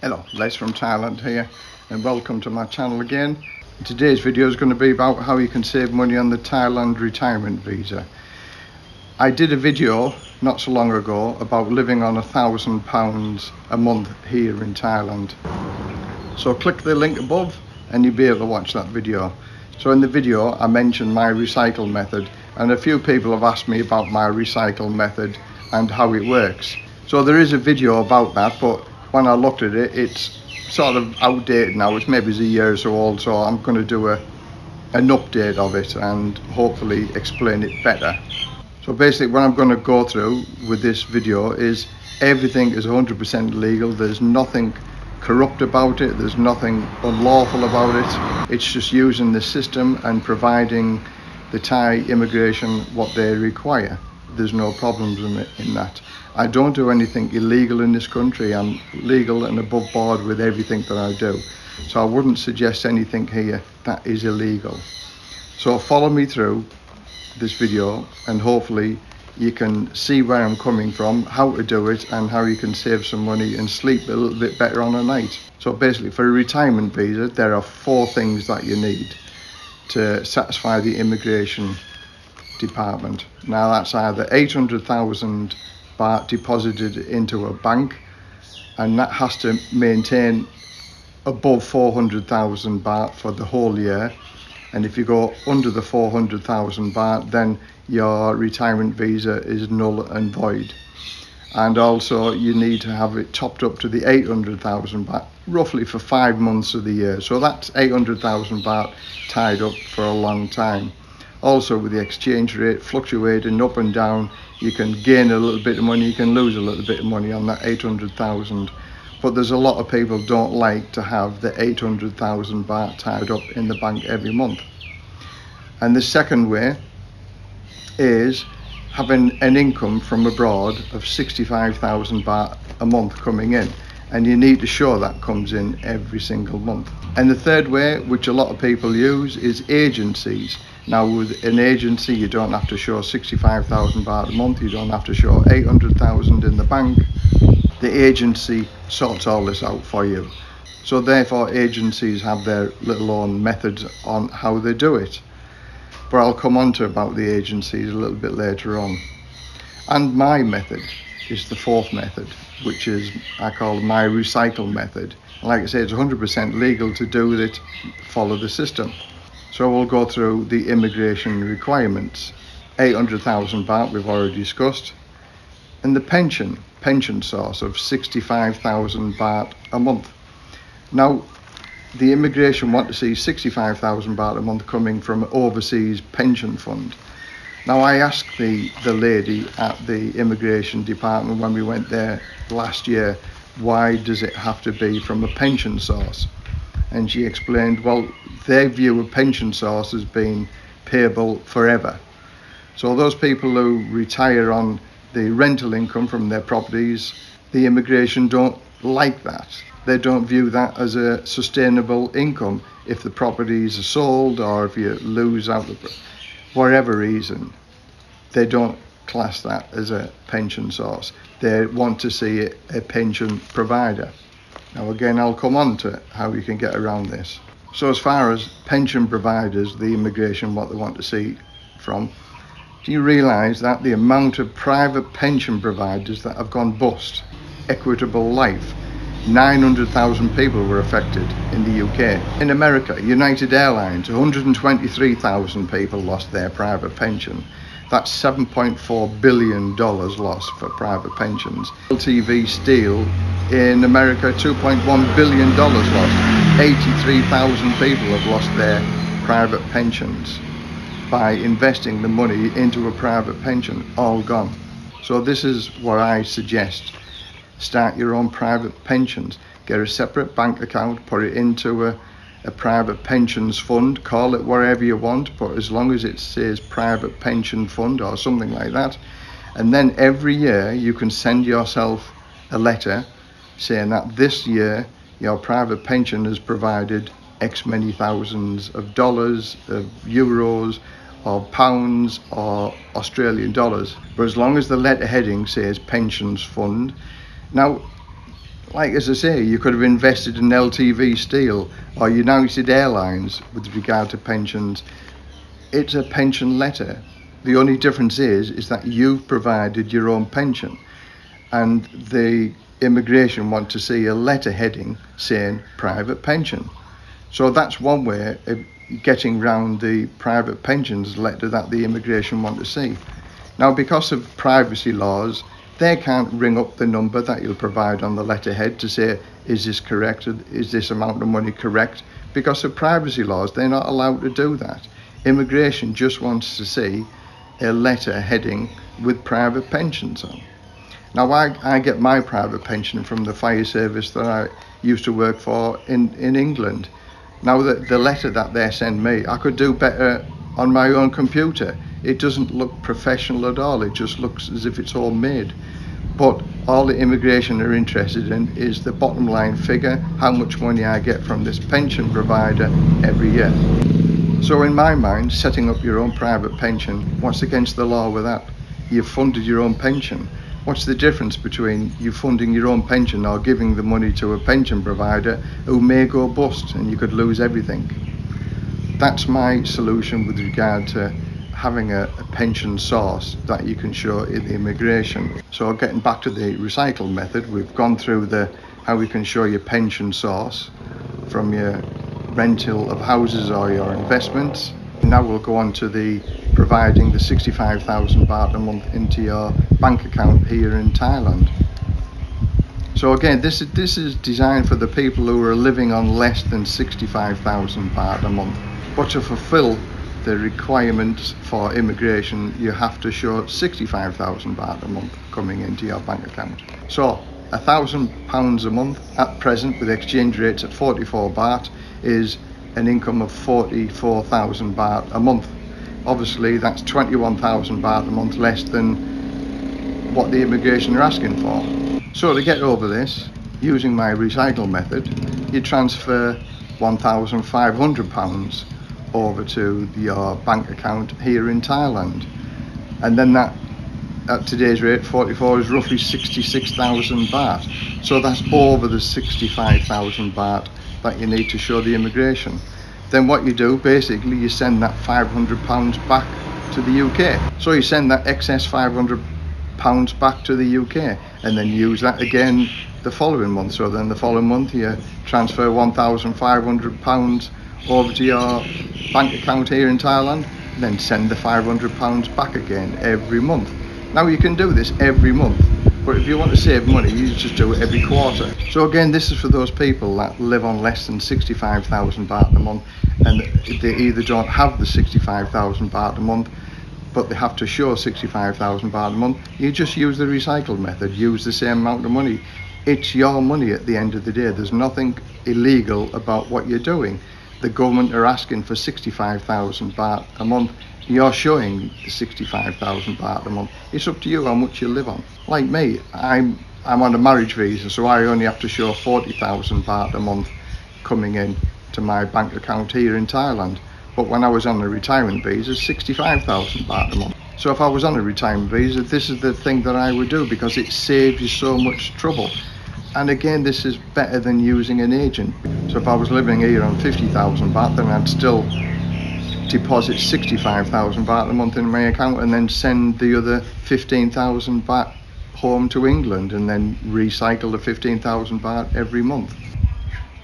Hello, Les from Thailand here and welcome to my channel again. Today's video is going to be about how you can save money on the Thailand retirement visa. I did a video not so long ago about living on a thousand pounds a month here in Thailand. So click the link above and you'll be able to watch that video. So in the video I mentioned my recycle method and a few people have asked me about my recycle method and how it works. So there is a video about that but when I looked at it, it's sort of outdated now. It's maybe a year or so old, so I'm going to do a an update of it and hopefully explain it better. So basically what I'm going to go through with this video is everything is 100% legal. There's nothing corrupt about it. There's nothing unlawful about it. It's just using the system and providing the Thai immigration what they require there's no problems in, in that. I don't do anything illegal in this country. I'm legal and above board with everything that I do. So I wouldn't suggest anything here that is illegal. So follow me through this video and hopefully you can see where I'm coming from, how to do it and how you can save some money and sleep a little bit better on a night. So basically for a retirement visa there are four things that you need to satisfy the immigration department. Now that's either 800,000 baht deposited into a bank and that has to maintain above 400,000 baht for the whole year. And if you go under the 400,000 baht then your retirement visa is null and void. And also you need to have it topped up to the 800,000 baht roughly for five months of the year. So that's 800,000 baht tied up for a long time also with the exchange rate fluctuating up and down you can gain a little bit of money you can lose a little bit of money on that 800,000 but there's a lot of people don't like to have the 800,000 baht tied up in the bank every month. And the second way is having an income from abroad of 65,000 baht a month coming in and you need to show that comes in every single month and the third way which a lot of people use is agencies now with an agency you don't have to show 65,000 baht a month, you don't have to show 800,000 in the bank. The agency sorts all this out for you. So therefore agencies have their little own methods on how they do it. But I'll come on to about the agencies a little bit later on. And my method is the fourth method, which is I call my recycle method. Like I say, it's 100% legal to do it, follow the system. So we'll go through the immigration requirements. 800,000 baht we've already discussed. And the pension, pension source of 65,000 baht a month. Now, the immigration want to see 65,000 baht a month coming from overseas pension fund. Now I asked the, the lady at the immigration department when we went there last year, why does it have to be from a pension source? And she explained, well, they view a pension source as being payable forever. So those people who retire on the rental income from their properties, the immigration don't like that. They don't view that as a sustainable income if the properties are sold or if you lose out, the, whatever reason. They don't class that as a pension source. They want to see a pension provider. Now again, I'll come on to how you can get around this. So as far as pension providers, the immigration, what they want to see from, do you realise that the amount of private pension providers that have gone bust, Equitable Life, 900,000 people were affected in the UK. In America, United Airlines, 123,000 people lost their private pension. That's $7.4 billion lost for private pensions. LTV Steel in America, $2.1 billion lost. 83,000 people have lost their private pensions by investing the money into a private pension, all gone. So this is what I suggest. Start your own private pensions. Get a separate bank account, put it into a, a private pensions fund, call it whatever you want, but as long as it says private pension fund or something like that. And then every year you can send yourself a letter saying that this year your private pension has provided X many thousands of dollars, of euros, or pounds, or Australian dollars. But as long as the letter heading says pensions fund, now like as I say, you could have invested in LTV Steel or United Airlines with regard to pensions. It's a pension letter. The only difference is is that you've provided your own pension, and the immigration want to see a letter heading saying private pension. So that's one way of getting round the private pensions letter that the immigration want to see. Now, because of privacy laws, they can't ring up the number that you'll provide on the letterhead to say, is this correct? Is this amount of money correct? Because of privacy laws, they're not allowed to do that. Immigration just wants to see a letter heading with private pensions on. Now, I, I get my private pension from the fire service that I used to work for in, in England. Now, the, the letter that they send me, I could do better on my own computer. It doesn't look professional at all. It just looks as if it's all made. But all the immigration are interested in is the bottom line figure, how much money I get from this pension provider every year. So in my mind, setting up your own private pension, what's against the law with that? You've funded your own pension. What's the difference between you funding your own pension or giving the money to a pension provider who may go bust and you could lose everything? That's my solution with regard to having a, a, pension source that you can show in the immigration. So getting back to the recycle method, we've gone through the how we can show your pension source from your rental of houses or your investments. Now we'll go on to the providing the 65,000 baht a month into your bank account here in Thailand. So again, this is, this is designed for the people who are living on less than 65,000 baht a month. But to fulfill the requirements for immigration, you have to show 65,000 baht a month coming into your bank account. So a thousand pounds a month at present with exchange rates at 44 baht is an income of 44,000 baht a month. Obviously that's 21,000 baht a month less than what the immigration are asking for. So to get over this, using my recycle method, you transfer 1,500 pounds over to your uh, bank account here in Thailand. And then that at today's rate 44 is roughly 66,000 baht. So that's over the 65,000 baht that you need to show the immigration. Then what you do basically you send that 500 pounds back to the UK. So you send that excess 500 pounds back to the UK and then use that again the following month. So then the following month you transfer 1,500 pounds over to your bank account here in Thailand, then send the 500 pounds back again every month. Now you can do this every month, but if you want to save money, you just do it every quarter. So again, this is for those people that live on less than 65,000 baht a month, and they either don't have the 65,000 baht a month, but they have to show 65,000 baht a month. You just use the recycled method, use the same amount of money. It's your money at the end of the day. There's nothing illegal about what you're doing the government are asking for 65,000 baht a month. You're showing the 65,000 baht a month. It's up to you how much you live on. Like me I'm I'm on a marriage visa so I only have to show 40,000 baht a month coming in to my bank account here in Thailand. But when I was on a retirement visa 65,000 baht a month. So if I was on a retirement visa this is the thing that I would do because it saves you so much trouble and again this is better than using an agent. So if I was living here on 50,000 baht then I'd still deposit 65,000 baht a month in my account and then send the other 15,000 baht home to England and then recycle the 15,000 baht every month.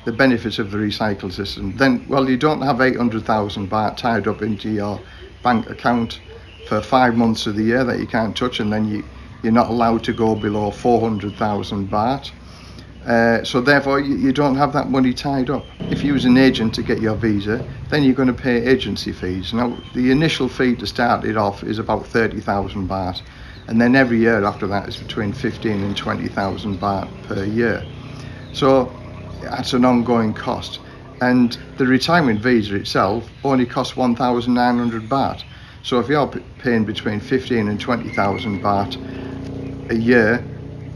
The benefits of the recycle system. Then well you don't have 800,000 baht tied up into your bank account for five months of the year that you can't touch and then you you're not allowed to go below 400,000 baht uh, so therefore you, you, don't have that money tied up. If you use an agent to get your visa, then you're going to pay agency fees. Now the initial fee to start it off is about 30,000 baht and then every year after that is between 15 and 20,000 baht per year. So that's an ongoing cost and the retirement visa itself only costs 1,900 baht. So if you're paying between 15 and 20,000 baht a year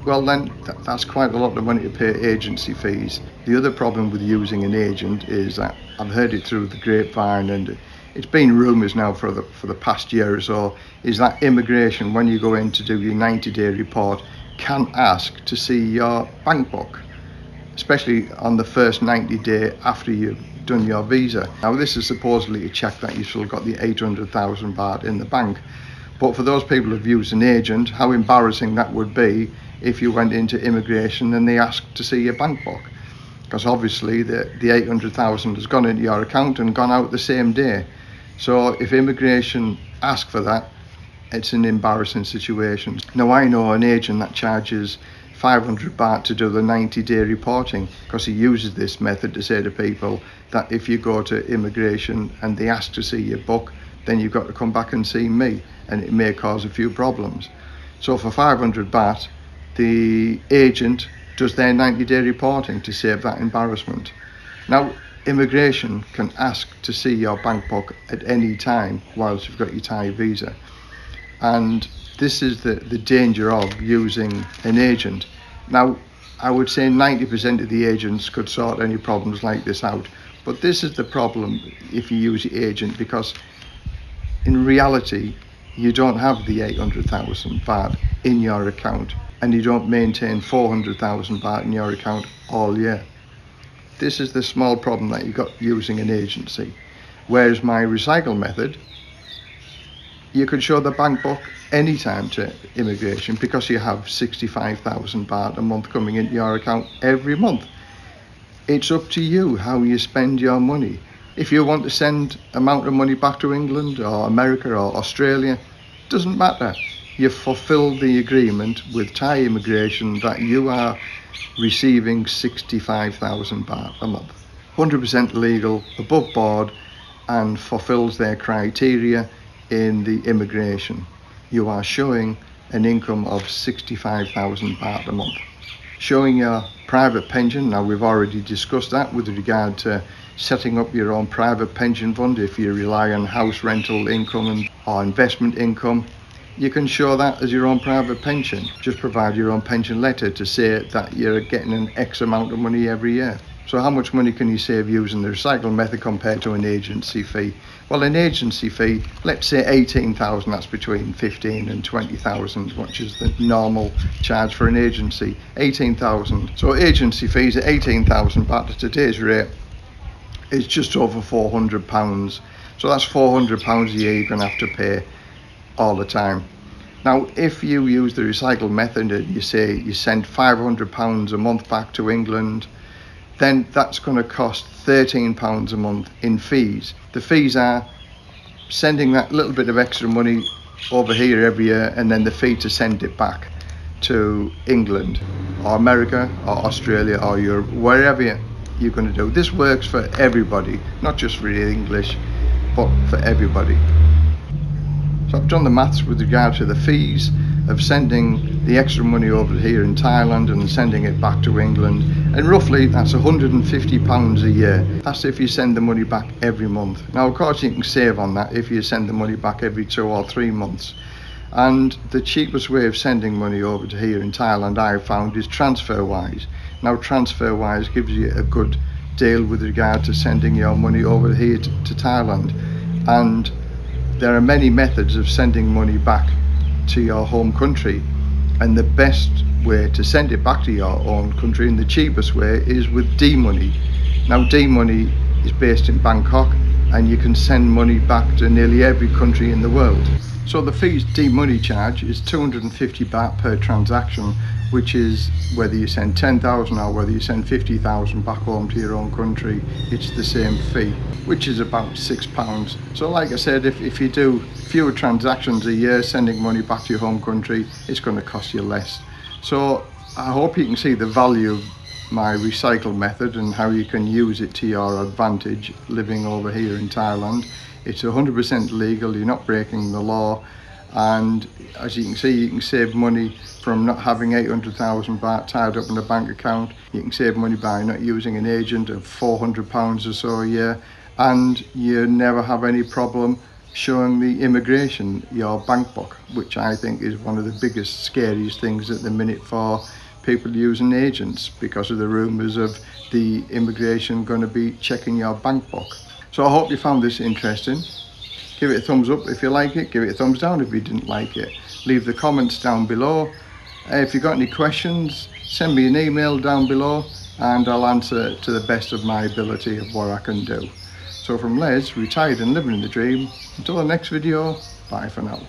well then that's quite a lot of money to pay agency fees. The other problem with using an agent is that I've heard it through the grapevine and it's been rumours now for the for the past year or so is that immigration when you go in to do your 90 day report can ask to see your bank book especially on the first 90 day after you've done your visa. Now this is supposedly a check that you've still got the 800,000 baht in the bank. But for those people who've used an agent, how embarrassing that would be if you went into immigration and they asked to see your bank book. Because obviously the, the 800,000 has gone into your account and gone out the same day. So if immigration ask for that, it's an embarrassing situation. Now I know an agent that charges 500 baht to do the 90 day reporting because he uses this method to say to people that if you go to immigration and they ask to see your book then you've got to come back and see me and it may cause a few problems so for 500 baht the agent does their 90 day reporting to save that embarrassment now immigration can ask to see your bank book at any time whilst you've got your Thai visa and this is the, the danger of using an agent. Now, I would say 90% of the agents could sort any problems like this out. But this is the problem if you use the agent because in reality, you don't have the 800,000 baht in your account and you don't maintain 400,000 baht in your account all year. This is the small problem that you got using an agency. Whereas my recycle method, you could show the bank book anytime to immigration because you have 65,000 baht a month coming into your account every month. It's up to you how you spend your money. If you want to send amount of money back to England or America or Australia, doesn't matter. You've fulfilled the agreement with Thai immigration that you are receiving 65,000 baht a month. 100% legal, above board and fulfills their criteria in the immigration. You are showing an income of 65,000 baht a month. Showing your private pension, now we've already discussed that with regard to setting up your own private pension fund if you rely on house rental income or investment income. You can show that as your own private pension. Just provide your own pension letter to say that you're getting an X amount of money every year. So how much money can you save using the recycle method compared to an agency fee? Well, an agency fee, let's say 18,000, that's between 15 and 20,000, which is the normal charge for an agency, 18,000. So agency fees at 18,000 baht at today's rate is just over 400 pounds. So that's 400 pounds a year you're to have to pay all the time. Now, if you use the recycle method and you say you send 500 pounds a month back to England, then that's going to cost 13 pounds a month in fees the fees are sending that little bit of extra money over here every year and then the fee to send it back to England or America or Australia or Europe wherever you're going to do. This works for everybody not just for the English but for everybody. So I've done the maths with regard to the fees of sending the extra money over here in Thailand and sending it back to England. And roughly that's 150 pounds a year. That's if you send the money back every month. Now of course you can save on that if you send the money back every two or three months and the cheapest way of sending money over to here in Thailand I've found is TransferWise. Now TransferWise gives you a good deal with regard to sending your money over here to, to Thailand. And there are many methods of sending money back to your home country. And the best way to send it back to your own country and the cheapest way is with DeeMoney. Now DeeMoney is based in Bangkok and you can send money back to nearly every country in the world. So the fees DeeMoney charge is 250 baht per transaction which is whether you send 10,000 or whether you send 50,000 back home to your own country, it's the same fee, which is about six pounds. So like I said, if, if you do fewer transactions a year sending money back to your home country, it's going to cost you less. So I hope you can see the value my recycle method and how you can use it to your advantage living over here in Thailand. It's 100% legal, you're not breaking the law. And as you can see you can save money from not having 800,000 baht tied up in a bank account. You can save money by not using an agent of 400 pounds or so a year. And you never have any problem showing the immigration your bank book which I think is one of the biggest scariest things at the minute for people using agents because of the rumours of the immigration going to be checking your bank book so I hope you found this interesting give it a thumbs up if you like it give it a thumbs down if you didn't like it leave the comments down below if you've got any questions send me an email down below and I'll answer to the best of my ability of what I can do. So from Les, retired and living the dream, until the next video, bye for now.